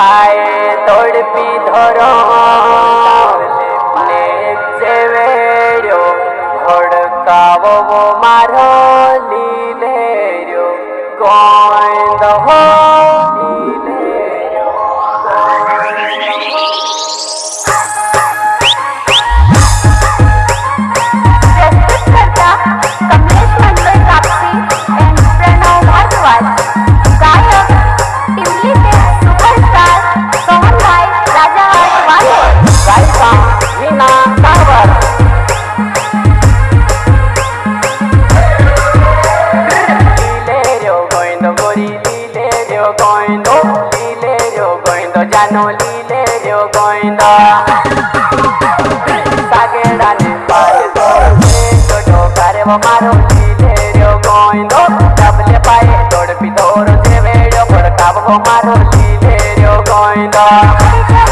পায়ে তড়পি ধরো। Thank you.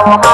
Oh,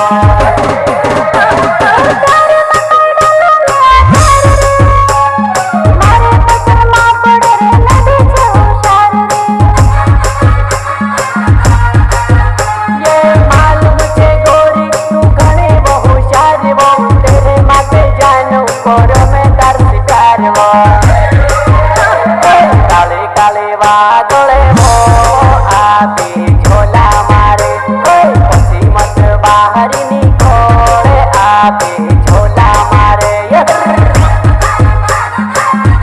Bye.